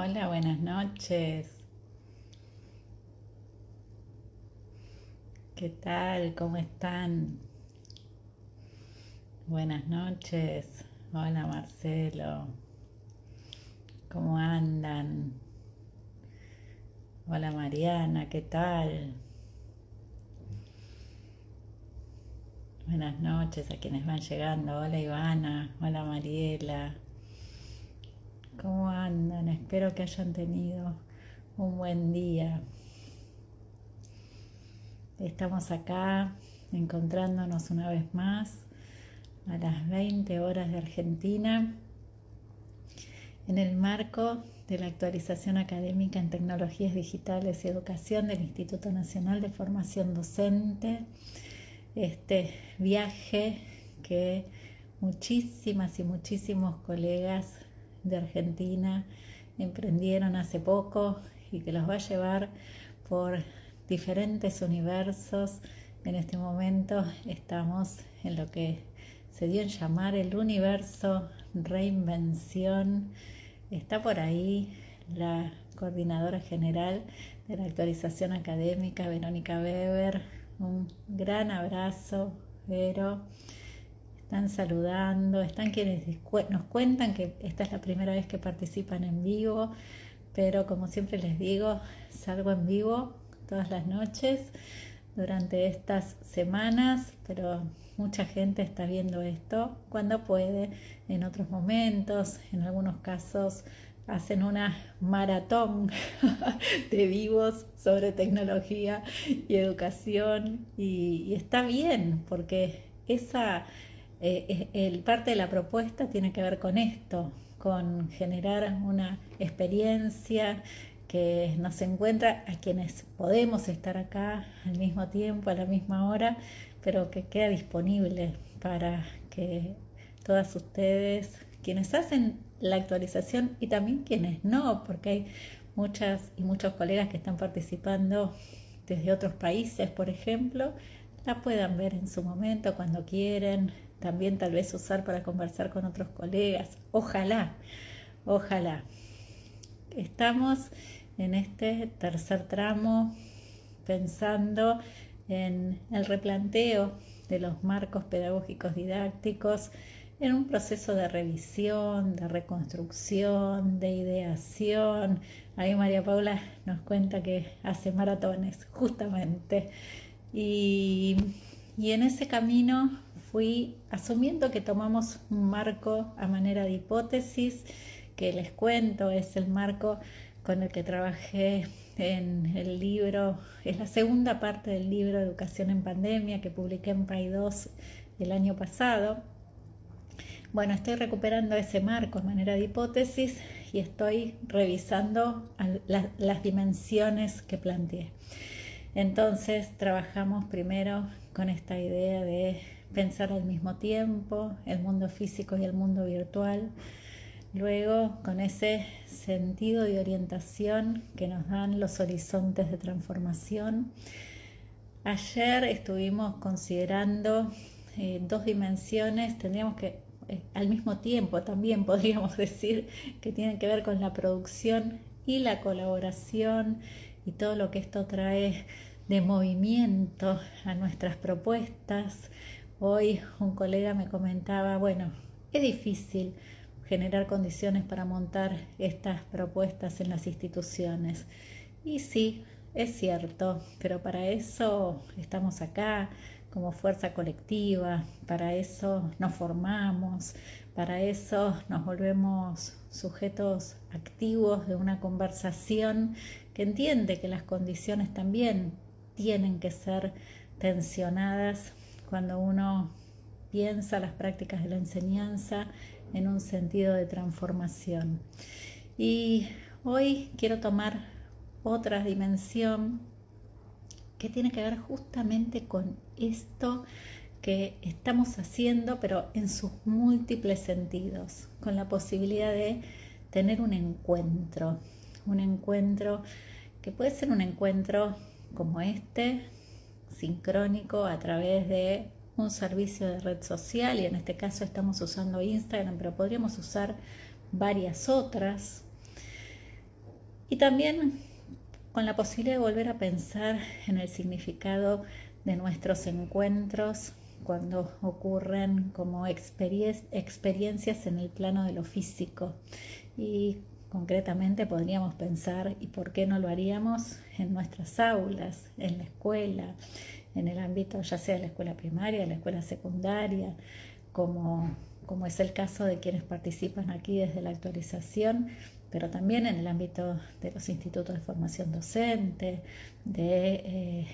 Hola, buenas noches. ¿Qué tal? ¿Cómo están? Buenas noches. Hola Marcelo. ¿Cómo andan? Hola Mariana, ¿qué tal? Buenas noches a quienes van llegando. Hola Ivana. Hola Mariela. ¿Cómo andan? Espero que hayan tenido un buen día. Estamos acá encontrándonos una vez más a las 20 horas de Argentina en el marco de la actualización académica en tecnologías digitales y educación del Instituto Nacional de Formación Docente. Este viaje que muchísimas y muchísimos colegas de Argentina emprendieron hace poco y que los va a llevar por diferentes universos. En este momento estamos en lo que se dio en llamar el universo reinvención. Está por ahí la coordinadora general de la actualización académica, Verónica Weber. Un gran abrazo, Vero están saludando, están quienes nos cuentan que esta es la primera vez que participan en vivo, pero como siempre les digo, salgo en vivo todas las noches durante estas semanas, pero mucha gente está viendo esto cuando puede, en otros momentos, en algunos casos hacen una maratón de vivos sobre tecnología y educación y, está bien porque esa eh, el parte de la propuesta tiene que ver con esto, con generar una experiencia que nos encuentra a quienes podemos estar acá al mismo tiempo, a la misma hora, pero que queda disponible para que todas ustedes, quienes hacen la actualización y también quienes no, porque hay muchas y muchos colegas que están participando desde otros países, por ejemplo, la puedan ver en su momento, cuando quieren, también tal vez usar para conversar con otros colegas. Ojalá, ojalá. Estamos en este tercer tramo pensando en el replanteo de los marcos pedagógicos didácticos en un proceso de revisión, de reconstrucción, de ideación. Ahí María Paula nos cuenta que hace maratones, justamente. Y, en ese camino fui asumiendo que tomamos un marco a manera de hipótesis, que les cuento, es el marco con el que trabajé en el libro, es la segunda parte del libro Educación en Pandemia que publiqué en PAI 2 el año pasado. Bueno, estoy recuperando ese marco a manera de hipótesis y estoy revisando las dimensiones que planteé. Entonces trabajamos primero con esta idea de pensar al mismo tiempo el mundo físico y el mundo virtual. Luego, con ese sentido de orientación que nos dan los horizontes de transformación. Ayer estuvimos considerando eh, dos dimensiones, tendríamos que, eh, al mismo tiempo también podríamos decir que tienen que ver con la producción y la colaboración y todo lo que esto trae de movimiento a nuestras propuestas, Hoy un colega me comentaba, bueno, es difícil generar condiciones para montar estas propuestas en las instituciones. Y sí, es cierto, pero para eso estamos acá como fuerza colectiva, para eso nos formamos, para eso nos volvemos sujetos activos de una conversación entiende que las condiciones también tienen que ser tensionadas cuando uno piensa las prácticas de la enseñanza en un sentido de transformación. Y hoy quiero tomar otra dimensión que tiene que ver justamente con esto que estamos haciendo, pero en sus múltiples sentidos, con la posibilidad de tener un encuentro, un encuentro que puede ser un encuentro como este, sincrónico a través de un servicio de red social y en este caso estamos usando Instagram, pero podríamos usar varias otras. Y también con la posibilidad de volver a pensar en el significado de nuestros encuentros cuando ocurren como experiencias en el plano de lo físico. Y concretamente podríamos pensar, ¿y por qué no lo haríamos en nuestras aulas, en la escuela, en el ámbito ya sea de la escuela primaria, de la escuela secundaria, como, como es el caso de quienes participan aquí desde la actualización, pero también en el ámbito de los institutos de formación docente, de eh,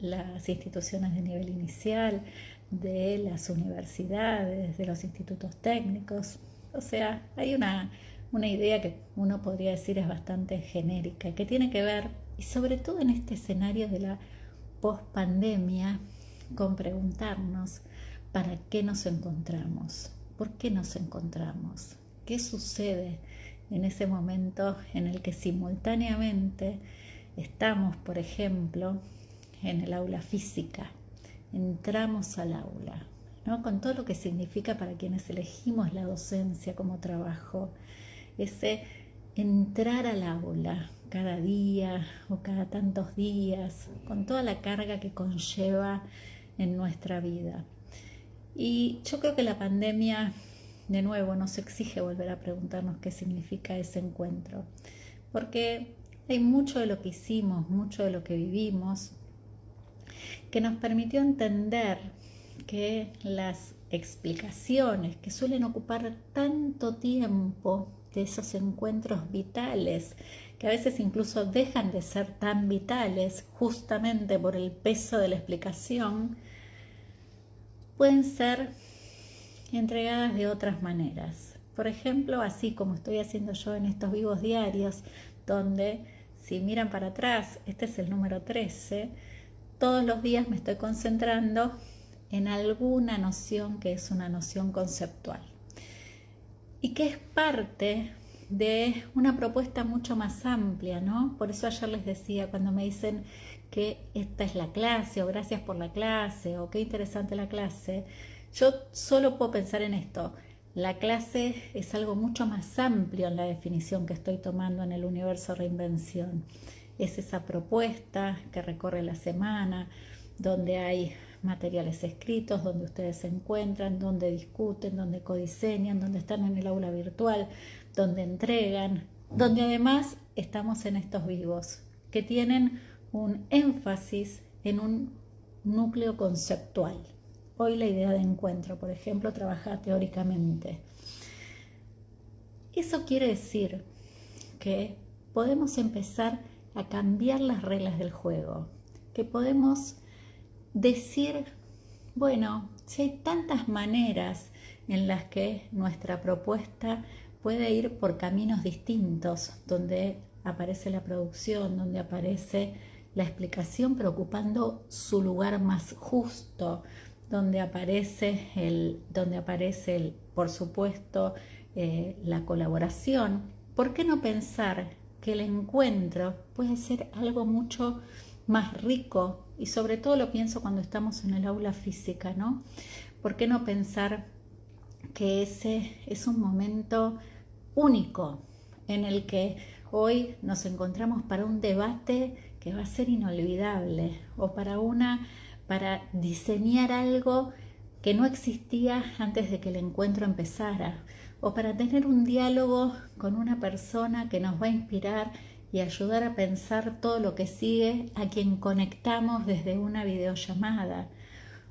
las instituciones de nivel inicial, de las universidades, de los institutos técnicos. O sea, hay una, una idea que uno podría decir es bastante genérica, que tiene que ver, y sobre todo en este escenario de la post-pandemia, con preguntarnos para qué nos encontramos, por qué nos encontramos, qué sucede en ese momento en el que simultáneamente estamos, por ejemplo, en el aula física, entramos al aula, ¿no? con todo lo que significa para quienes elegimos la docencia como trabajo, ese entrar al aula cada día o cada tantos días, con toda la carga que conlleva en nuestra vida. Y yo creo que la pandemia, de nuevo, nos exige volver a preguntarnos qué significa ese encuentro, porque hay mucho de lo que hicimos, mucho de lo que vivimos, que nos permitió entender que las explicaciones que suelen ocupar tanto tiempo de esos encuentros vitales, que a veces incluso dejan de ser tan vitales justamente por el peso de la explicación, pueden ser entregadas de otras maneras. Por ejemplo, así como estoy haciendo yo en estos vivos diarios, donde si miran para atrás, este es el número 13, todos los días me estoy concentrando en alguna noción que es una noción conceptual y que es parte de una propuesta mucho más amplia, ¿no? Por eso ayer les decía, cuando me dicen que esta es la clase o gracias por la clase o qué interesante la clase, yo solo puedo pensar en esto. La clase es algo mucho más amplio en la definición que estoy tomando en el universo reinvención es esa propuesta que recorre la semana, donde hay materiales escritos, donde ustedes se encuentran, donde discuten, donde codiseñan, donde están en el aula virtual, donde entregan, donde además estamos en estos vivos, que tienen un énfasis en un núcleo conceptual. Hoy la idea de encuentro, por ejemplo, trabaja teóricamente. Eso quiere decir que podemos empezar a cambiar las reglas del juego, que podemos decir, bueno, si hay tantas maneras en las que nuestra propuesta puede ir por caminos distintos, donde aparece la producción, donde aparece la explicación preocupando su lugar más justo, donde aparece el, donde aparece por supuesto, eh, la colaboración. ¿Por qué no pensar que el encuentro puede ser algo mucho más rico y sobre todo lo pienso cuando estamos en el aula física, ¿no? ¿Por qué no pensar que ese es un momento único en el que hoy nos encontramos para un debate que va a ser inolvidable o para una para diseñar algo que no existía antes de que el encuentro empezara o para tener un diálogo con una persona que nos va a inspirar y ayudar a pensar todo lo que sigue a quien conectamos desde una videollamada,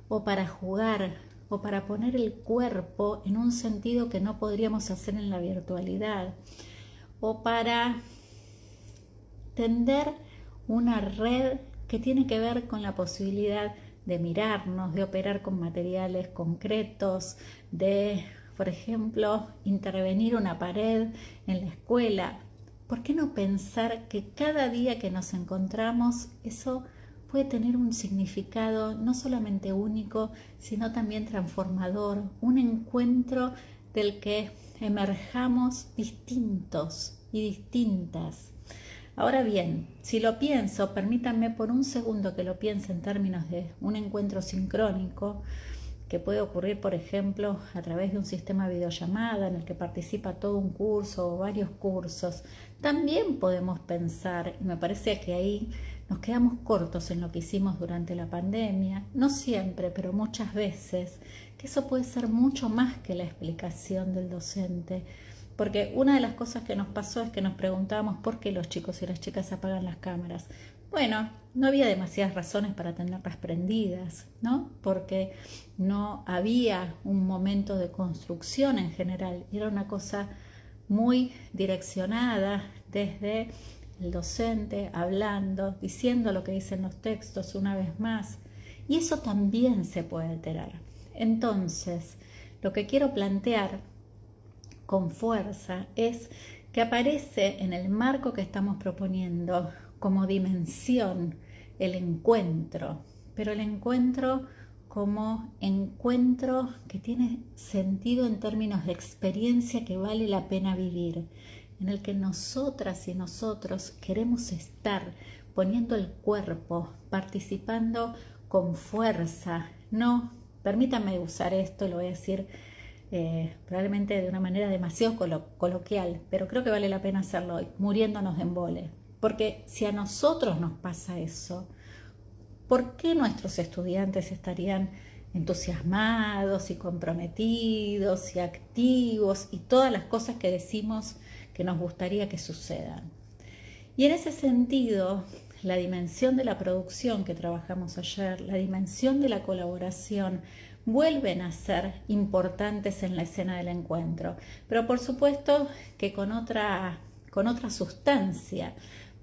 o para jugar, o para poner el cuerpo en un sentido que no podríamos hacer en la virtualidad, o para tender una red que tiene que ver con la posibilidad de mirarnos, de operar con materiales concretos, de por ejemplo, intervenir una pared en la escuela. ¿Por qué no pensar que cada día que nos encontramos eso puede tener un significado no solamente único, sino también transformador, un encuentro del que emerjamos distintos y distintas. Ahora bien, si lo pienso, permítanme por un segundo que lo piense en términos de un encuentro sincrónico, que puede ocurrir, por ejemplo, a través de un sistema de videollamada en el que participa todo un curso o varios cursos. También podemos pensar, y me parece que ahí nos quedamos cortos en lo que hicimos durante la pandemia, no siempre, pero muchas veces, que eso puede ser mucho más que la explicación del docente. Porque una de las cosas que nos pasó es que nos preguntábamos por qué los chicos y las chicas apagan las cámaras. Bueno, no había demasiadas razones para tenerlas prendidas, ¿no? Porque no había un momento de construcción en general, era una cosa muy direccionada desde el docente hablando, diciendo lo que dicen los textos una vez más, y eso también se puede alterar. Entonces, lo que quiero plantear con fuerza es que aparece en el marco que estamos proponiendo como dimensión el encuentro, pero el encuentro como encuentro que tiene sentido en términos de experiencia que vale la pena vivir, en el que nosotras y nosotros queremos estar poniendo el cuerpo, participando con fuerza, no, permítame usar esto, lo voy a decir eh, probablemente de una manera demasiado coloquial, pero creo que vale la pena hacerlo hoy, muriéndonos de embole. Porque si a nosotros nos pasa eso, ¿por qué nuestros estudiantes estarían entusiasmados y comprometidos y activos y todas las cosas que decimos que nos gustaría que sucedan? Y en ese sentido, la dimensión de la producción que trabajamos ayer, la dimensión de la colaboración, vuelven a ser importantes en la escena del encuentro, pero por supuesto que con otra, con otra sustancia,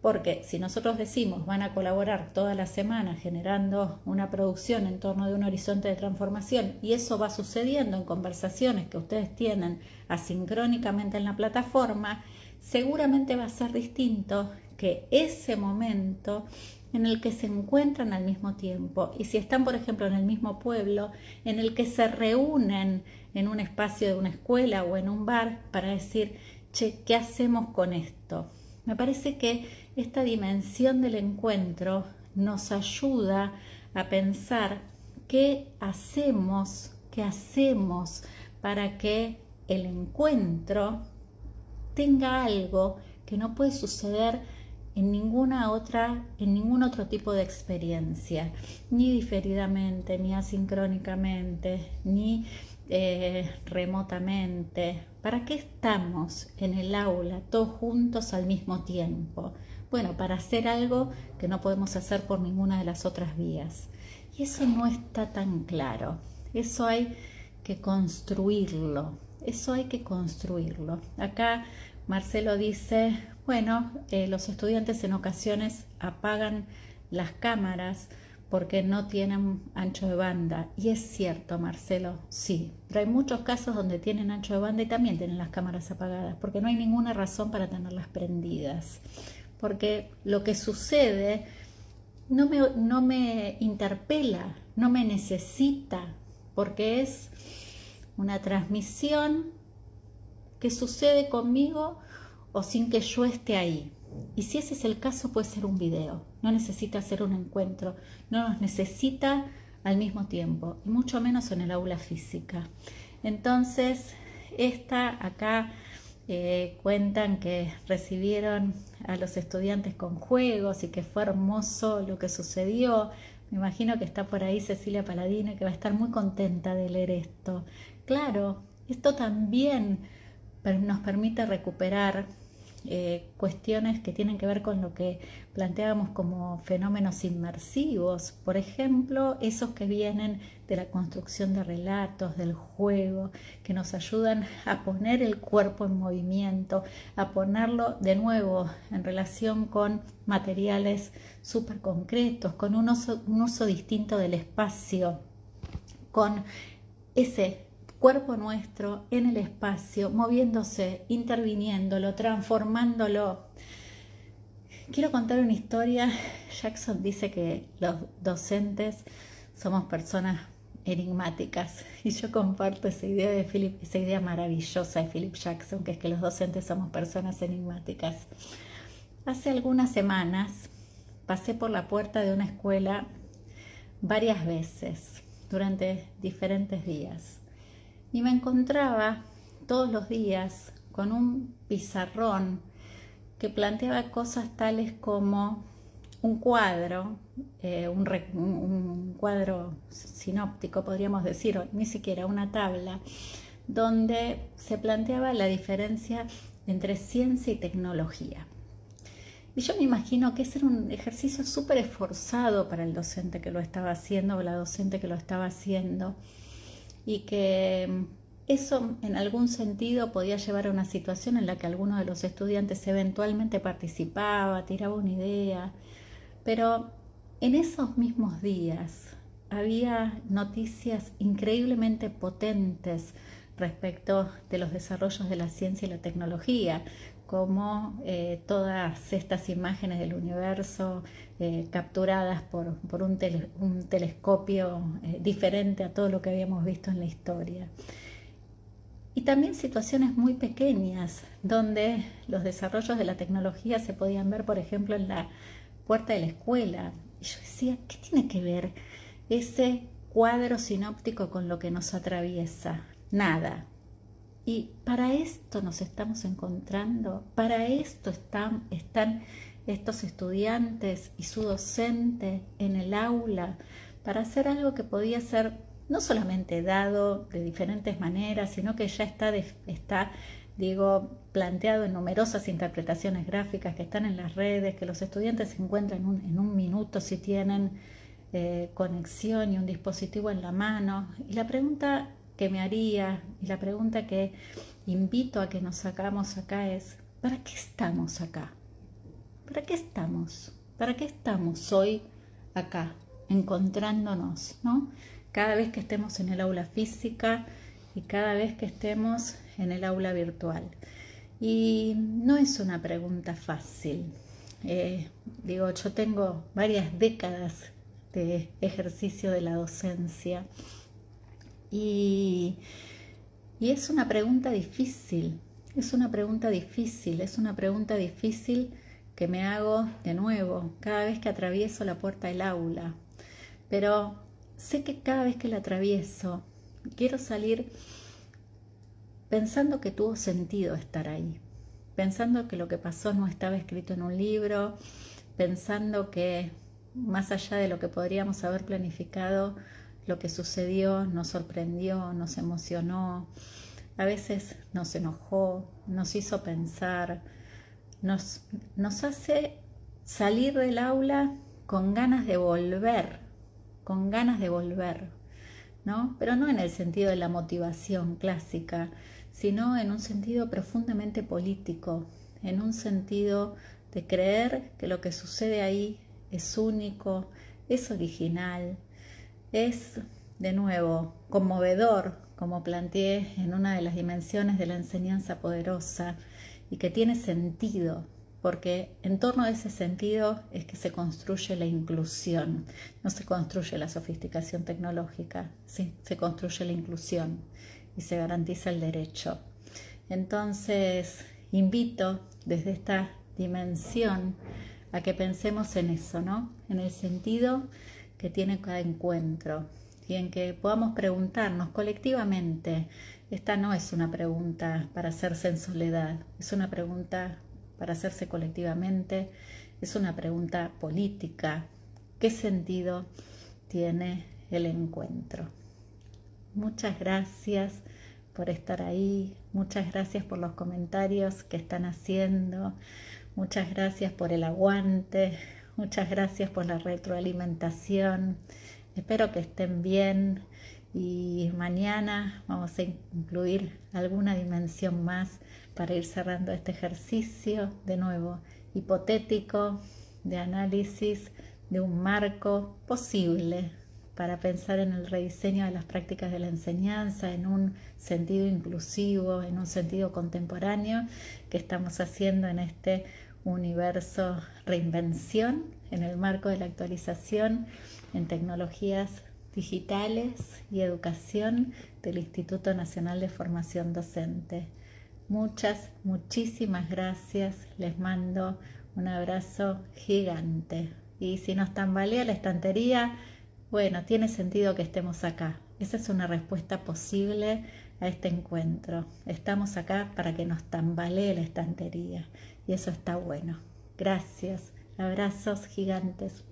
porque si nosotros decimos van a colaborar toda la semana generando una producción en torno de un horizonte de transformación y eso va sucediendo en conversaciones que ustedes tienen asincrónicamente en la plataforma, seguramente va a ser distinto que ese momento en el que se encuentran al mismo tiempo y si están, por ejemplo, en el mismo pueblo, en el que se reúnen en un espacio de una escuela o en un bar para decir, che, ¿qué hacemos con esto? Me parece que esta dimensión del encuentro nos ayuda a pensar qué hacemos, qué hacemos para que el encuentro tenga algo que no puede suceder en ninguna otra, en ningún otro tipo de experiencia, ni diferidamente, ni asincrónicamente, ni eh, remotamente. ¿Para qué estamos en el aula todos juntos al mismo tiempo? Bueno, para hacer algo que no podemos hacer por ninguna de las otras vías. Y eso no está tan claro. Eso hay que construirlo. Eso hay que construirlo. Acá Marcelo dice, bueno, eh, los estudiantes en ocasiones apagan las cámaras porque no tienen ancho de banda. Y es cierto, Marcelo, sí. Pero hay muchos casos donde tienen ancho de banda y también tienen las cámaras apagadas, porque no hay ninguna razón para tenerlas prendidas porque lo que sucede no me, no me interpela, no me necesita, porque es una transmisión que sucede conmigo o sin que yo esté ahí. Y si ese es el caso, puede ser un video, no necesita ser un encuentro, no nos necesita al mismo tiempo, y mucho menos en el aula física. Entonces, esta acá eh, cuentan que recibieron a los estudiantes con juegos y que fue hermoso lo que sucedió. Me imagino que está por ahí Cecilia Paladino que va a estar muy contenta de leer esto. Claro, esto también nos permite recuperar eh, cuestiones que tienen que ver con lo que planteábamos como fenómenos inmersivos, por ejemplo, esos que vienen de la construcción de relatos, del juego, que nos ayudan a poner el cuerpo en movimiento, a ponerlo de nuevo en relación con materiales súper concretos, con un uso, un uso distinto del espacio, con ese cuerpo nuestro en el espacio, moviéndose, interviniéndolo, transformándolo. Quiero contar una historia. Jackson dice que los docentes somos personas enigmáticas y yo comparto esa idea de Philip, esa idea maravillosa de Philip Jackson, que es que los docentes somos personas enigmáticas. Hace algunas semanas pasé por la puerta de una escuela varias veces durante diferentes días. Y me encontraba todos los días con un pizarrón que planteaba cosas tales como un cuadro, eh, un, cuadro sinóptico, podríamos decir, ni siquiera una tabla, donde se planteaba la diferencia entre ciencia y tecnología. Y yo me imagino que ese era un ejercicio súper esforzado para el docente que lo estaba haciendo o la docente que lo estaba haciendo y que eso en algún sentido podía llevar a una situación en la que alguno de los estudiantes eventualmente participaba, tiraba una idea, pero en esos mismos días había noticias increíblemente potentes respecto de los desarrollos de la ciencia y la tecnología, como eh, todas estas imágenes del universo eh, capturadas por, un, telescopio eh, diferente a todo lo que habíamos visto en la historia. Y también situaciones muy pequeñas, donde los desarrollos de la tecnología se podían ver, por ejemplo, en la puerta de la escuela. Y yo decía, ¿qué tiene que ver ese cuadro sinóptico con lo que nos atraviesa? Nada. Y para esto nos estamos encontrando, para esto están, están estos estudiantes y su docente en el aula, para hacer algo que podía ser no solamente dado de diferentes maneras, sino que ya está, está digo, planteado en numerosas interpretaciones gráficas que están en las redes, que los estudiantes se encuentran en un, minuto si tienen eh, conexión y un dispositivo en la mano. Y la pregunta que me haría y la pregunta que invito a que nos sacamos acá es, ¿para qué estamos acá? ¿Para qué estamos? ¿Para qué estamos hoy acá, encontrándonos, ¿no? cada vez que estemos en el aula física y cada vez que estemos en el aula virtual. Y no es una pregunta fácil. Eh, digo, yo tengo varias décadas de ejercicio de la docencia y, es una pregunta difícil, es una pregunta difícil, es una pregunta difícil que me hago de nuevo cada vez que atravieso la puerta del aula. Pero sé que cada vez que la atravieso, quiero salir pensando que tuvo sentido estar ahí, pensando que lo que pasó no estaba escrito en un libro, pensando que más allá de lo que podríamos haber planificado, lo que sucedió nos sorprendió, nos emocionó, a veces nos enojó, nos hizo pensar, nos, hace salir del aula con ganas de volver con ganas de volver, ¿no? Pero no en el sentido de la motivación clásica, sino en un sentido profundamente político, en un sentido de creer que lo que sucede ahí es único, es original, es de nuevo conmovedor, como planteé en una de las dimensiones de la enseñanza poderosa, y que tiene sentido, porque en torno a ese sentido es que se construye la inclusión, no se construye la sofisticación tecnológica, ¿sí? se construye la inclusión y se garantiza el derecho. Entonces, invito desde esta dimensión a que pensemos en eso, ¿no? En el sentido que tiene cada encuentro y en que podamos preguntarnos colectivamente. Esta no es una pregunta para hacerse en soledad, es una pregunta para hacerse colectivamente, es una pregunta política. ¿Qué sentido tiene el encuentro? Muchas gracias por estar ahí, muchas gracias por los comentarios que están haciendo, muchas gracias por el aguante, muchas gracias por la retroalimentación. Espero que estén bien y mañana vamos a incluir alguna dimensión más para ir cerrando este ejercicio de nuevo hipotético de análisis de un marco posible para pensar en el rediseño de las prácticas de la enseñanza en un sentido inclusivo, en un sentido contemporáneo que estamos haciendo en este universo reinvención en el marco de la actualización en tecnologías digitales y educación del Instituto Nacional de Formación Docente. Muchas, muchísimas gracias. Les mando un abrazo gigante. Y si nos tambalea la estantería, Bueno, tiene sentido que estemos acá. Esa es una respuesta posible a este encuentro. Estamos acá para que nos tambalee la estantería y eso está bueno. Gracias. Abrazos gigantes.